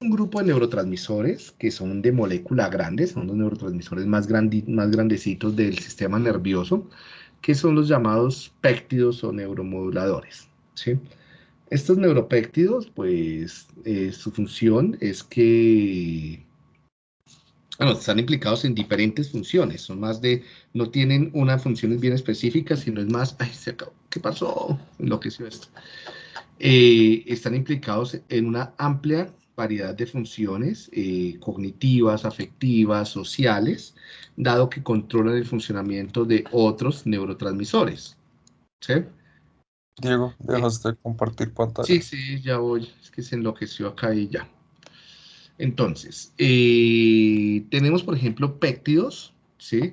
un grupo de neurotransmisores que son de molécula grande, son los neurotransmisores más, más grandecitos del sistema nervioso, que son los llamados péptidos o neuromoduladores. ¿sí? Estos neuropéptidos, pues, eh, su función es que bueno, están implicados en diferentes funciones, son más de, no tienen una función bien específica, sino es más, ay, se acabó, ¿qué pasó? Enloqueció esto. Eh, están implicados en una amplia variedad de funciones eh, cognitivas, afectivas, sociales, dado que controlan el funcionamiento de otros neurotransmisores. ¿Sí? Diego, dejas de compartir pantalla. Sí, sí, ya voy. Es que se enloqueció acá y ya. Entonces, eh, tenemos, por ejemplo, péptidos, ¿sí?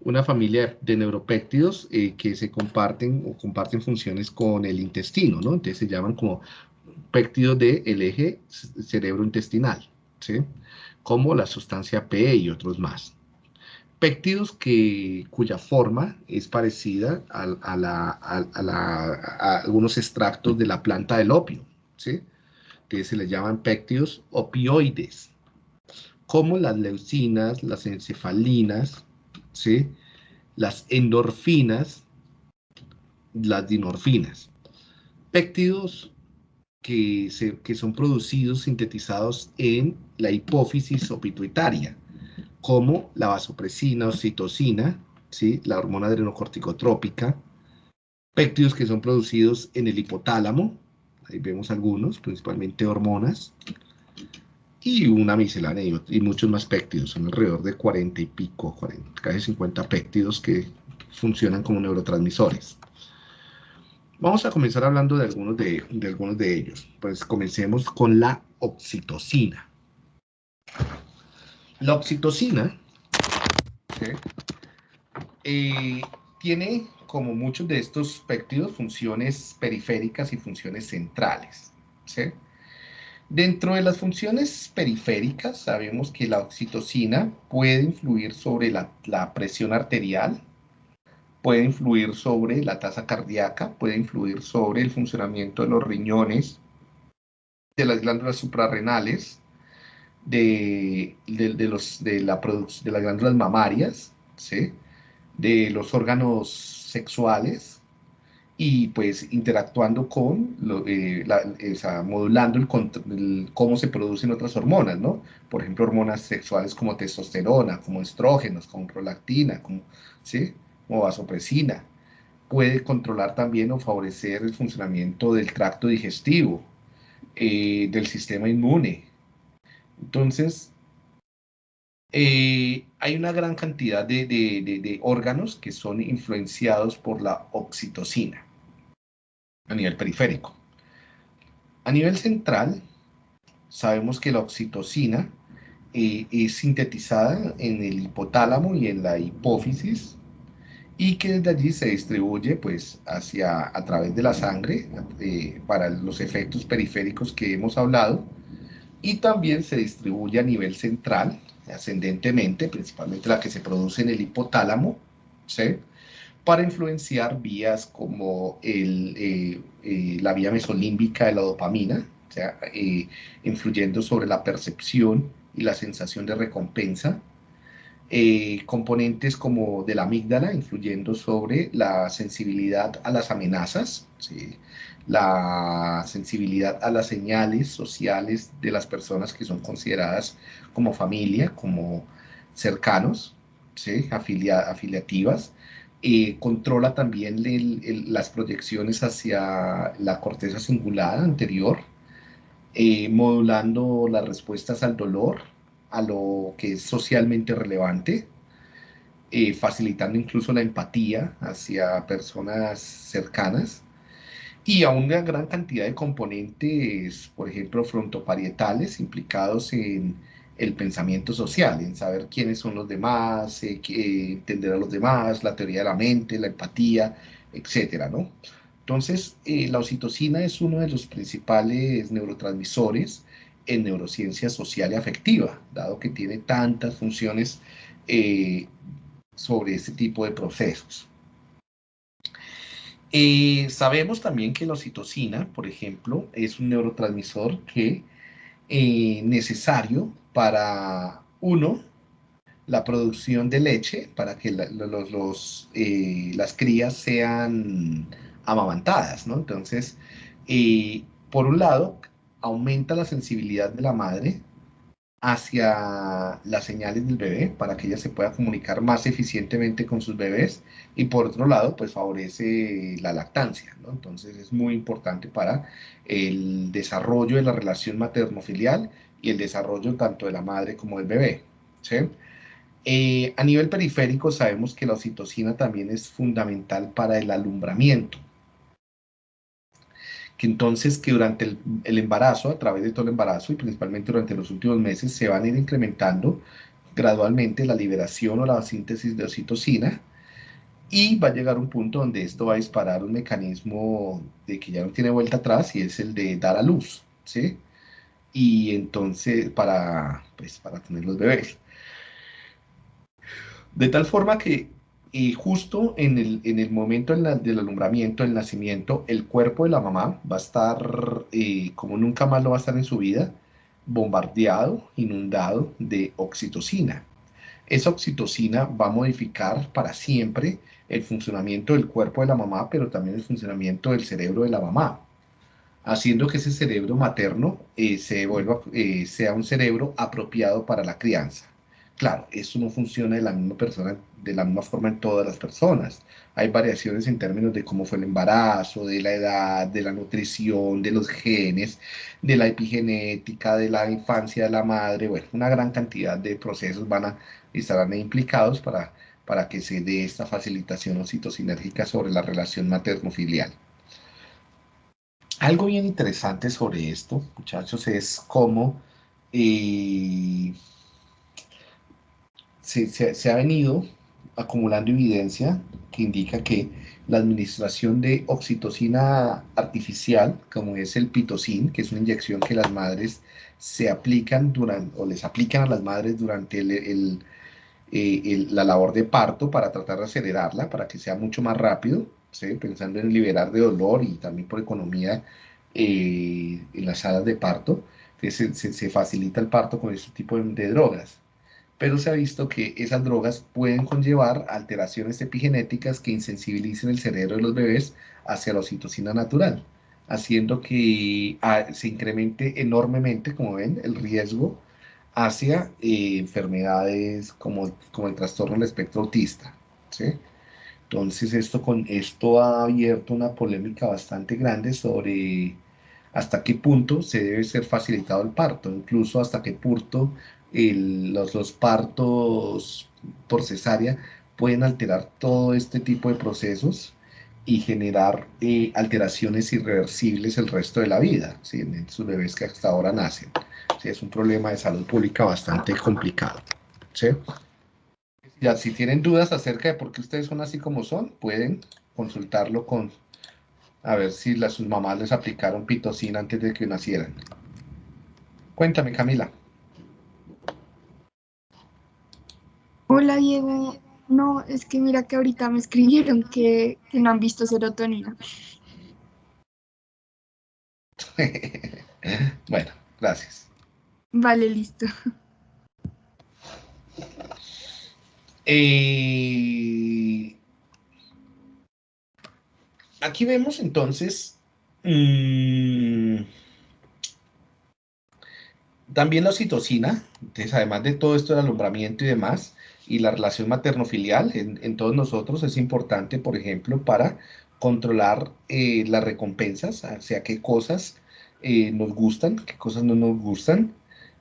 Una familia de neuropéptidos eh, que se comparten o comparten funciones con el intestino, ¿no? Entonces se llaman como péptidos del eje cerebro-intestinal, ¿sí? Como la sustancia P y otros más. Péptidos que, cuya forma es parecida a, algunos extractos de la planta del opio, ¿sí? que se les llaman péptidos opioides, como las leucinas, las encefalinas, ¿sí? las endorfinas, las dinorfinas. Péptidos que, que son producidos, sintetizados en la hipófisis o pituitaria, como la vasopresina, oxitocina, ¿sí? la hormona adrenocorticotrópica, péptidos que son producidos en el hipotálamo, ahí vemos algunos, principalmente hormonas, y una miscelánea y, muchos más péptidos, son alrededor de 40 y pico, 40, casi 50 péptidos que funcionan como neurotransmisores. Vamos a comenzar hablando de algunos de, algunos de ellos. Pues comencemos con la oxitocina. La oxitocina eh, tiene, como muchos de estos péptidos, funciones periféricas y funciones centrales. Dentro de las funciones periféricas, sabemos que la oxitocina puede influir sobre la, la presión arterial, puede influir sobre la tasa cardíaca, puede influir sobre el funcionamiento de los riñones, de las glándulas suprarrenales, de, los, de, la de las glándulas mamarias, de los órganos sexuales y pues interactuando con, eh, modulando el, cómo se producen otras hormonas, ¿no? Por ejemplo, hormonas sexuales como testosterona, como estrógenos, como prolactina, ¿sí? O vasopresina. Puede controlar también o favorecer el funcionamiento del tracto digestivo, eh, del sistema inmune. Entonces, eh, hay una gran cantidad de, órganos que son influenciados por la oxitocina a nivel periférico. A nivel central, sabemos que la oxitocina eh, es sintetizada en el hipotálamo y en la hipófisis y que desde allí se distribuye pues hacia a través de la sangre eh, para los efectos periféricos que hemos hablado. Y también se distribuye a nivel central ascendentemente principalmente la que se produce en el hipotálamo para influenciar vías como eh, eh, la vía mesolímbica de la dopamina o influyendo sobre la percepción y la sensación de recompensa eh, componentes como de la amígdala, influyendo sobre la sensibilidad a las amenazas, la sensibilidad a las señales sociales de las personas que son consideradas como familia, como cercanos, ¿sí? afiliativas, eh, controla también las proyecciones hacia la corteza cingulada anterior, eh, modulando las respuestas al dolor, a lo que es socialmente relevante, eh, facilitando incluso la empatía hacia personas cercanas y a una gran cantidad de componentes, por ejemplo, frontoparietales implicados en el pensamiento social, en saber quiénes son los demás, eh, entender a los demás, la teoría de la mente, la empatía, etcétera, ¿no? Entonces, eh, la oxitocina es uno de los principales neurotransmisores en neurociencia social y afectiva, dado que tiene tantas funciones eh, sobre este tipo de procesos. Eh, sabemos también que la oxitocina, por ejemplo, es un neurotransmisor que eh, necesario para, uno, la producción de leche, para que eh, las crías sean amamantadas, ¿no? Entonces, por un lado, aumenta la sensibilidad de la madre hacia las señales del bebé para que ella se pueda comunicar más eficientemente con sus bebés y por otro lado pues favorece la lactancia ¿no? entonces es muy importante para el desarrollo de la relación materno-filial y el desarrollo tanto de la madre como del bebé ¿sí? Eh, a nivel periférico sabemos que la oxitocina también es fundamental para el alumbramiento que entonces que durante el, embarazo, a través de todo el embarazo y principalmente durante los últimos meses, se van a ir incrementando gradualmente la liberación o la síntesis de oxitocina y va a llegar un punto donde esto va a disparar un mecanismo de que ya no tiene vuelta atrás y es el de dar a luz, ¿sí? Y entonces para, pues, para tener los bebés. De tal forma que y justo en el, en el momento del alumbramiento, el nacimiento, el cuerpo de la mamá va a estar, eh, como nunca más lo va a estar en su vida, bombardeado, inundado de oxitocina. Esa oxitocina va a modificar para siempre el funcionamiento del cuerpo de la mamá, pero también el funcionamiento del cerebro de la mamá, haciendo que ese cerebro materno eh, se vuelva, eh, sea un cerebro apropiado para la crianza. Claro, eso no funciona de la misma persona, de la misma forma en todas las personas. Hay variaciones en términos de cómo fue el embarazo, de la edad, de la nutrición, de los genes, de la epigenética, de la infancia de la madre. Bueno, una gran cantidad de procesos van a estar implicados para, para que se dé esta facilitación citosinérgica sobre la relación materno-filial. Algo bien interesante sobre esto, muchachos, es cómo eh, se, ha venido acumulando evidencia que indica que la administración de oxitocina artificial, como es el pitocin, que es una inyección que las madres se aplican durante, o les aplican a las madres durante el, eh, la labor de parto para tratar de acelerarla, para que sea mucho más rápido, pensando en liberar de dolor y también por economía eh, en las salas de parto, se, se, facilita el parto con este tipo de drogas pero se ha visto que esas drogas pueden conllevar alteraciones epigenéticas que insensibilicen el cerebro de los bebés hacia la oxitocina natural, haciendo que ah, se incremente enormemente, como ven, el riesgo hacia eh, enfermedades como, como el trastorno del espectro autista. Entonces esto, con, esto ha abierto una polémica bastante grande sobre hasta qué punto se debe ser facilitado el parto, incluso hasta qué punto los, partos por cesárea pueden alterar todo este tipo de procesos y generar eh, alteraciones irreversibles el resto de la vida, en sus bebés que hasta ahora nacen. Es un problema de salud pública bastante complicado. Ya, si tienen dudas acerca de por qué ustedes son así como son, pueden consultarlo con, a ver si las, sus mamás les aplicaron pitocina antes de que nacieran. Cuéntame, Camila. Hola Diego, no, es que mira que ahorita me escribieron que, no han visto serotonina. bueno, gracias. Vale, listo. Eh, aquí vemos entonces mm, también la oxitocina, entonces además de todo esto del alumbramiento y demás, y la relación materno-filial en, todos nosotros es importante, por ejemplo, para controlar eh, las recompensas, o sea, qué cosas eh, nos gustan, qué cosas no nos gustan,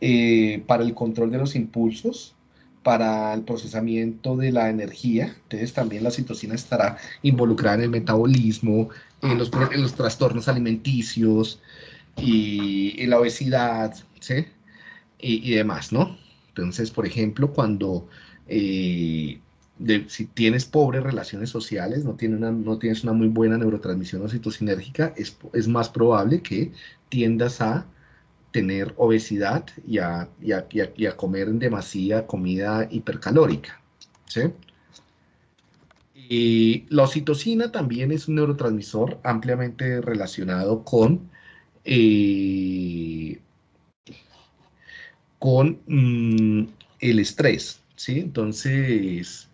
eh, para el control de los impulsos, para el procesamiento de la energía, entonces también la citocina estará involucrada en el metabolismo, en los, en los trastornos alimenticios y en la obesidad, ¿sí? Y, y demás, ¿no? Entonces, por ejemplo, cuando eh, si tienes pobres relaciones sociales, no, tienes una muy buena neurotransmisión oxitocinérgica, es, es más probable que tiendas a tener obesidad y a, comer en demasía comida hipercalórica. Y la oxitocina también es un neurotransmisor ampliamente relacionado con, eh, mm, el estrés, ¿sí? Entonces,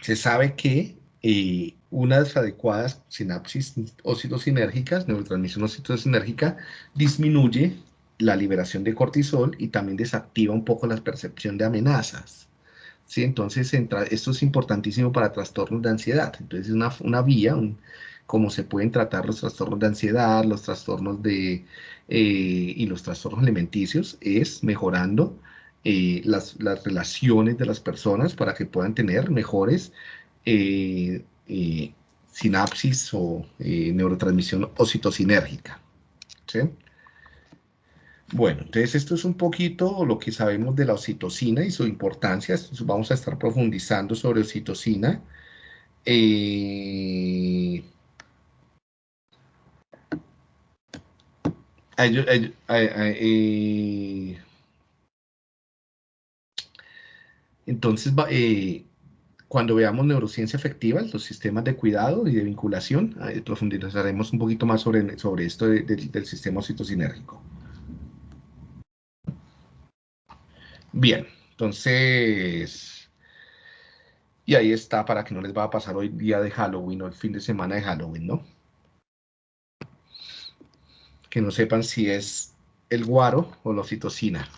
se sabe que eh, unas adecuadas sinapsis ocitosinérgicas, neurotransmisión ocitosinérgica, disminuye la liberación de cortisol y también desactiva un poco la percepción de amenazas. ¿sí? Entonces, esto es importantísimo para trastornos de ansiedad. Entonces, es una, una vía, un, cómo se pueden tratar los trastornos de ansiedad, los trastornos de, eh, y los trastornos alimenticios, es mejorando eh, las, relaciones de las personas para que puedan tener mejores eh, sinapsis o neurotransmisión ocitosinérgica. ¿sí? Bueno, entonces esto es un poquito lo que sabemos de la oxitocina y su importancia. Vamos a estar profundizando sobre oxitocina. Eh, eh, entonces, eh, cuando veamos neurociencia efectiva, los sistemas de cuidado y de vinculación, profundizaremos un poquito más sobre, sobre esto del sistema oxitocinérgico. Bien, entonces, y ahí está para que no les va a pasar hoy día de Halloween o el fin de semana de Halloween, ¿no? Que no sepan si es el guaro o la oxitocina.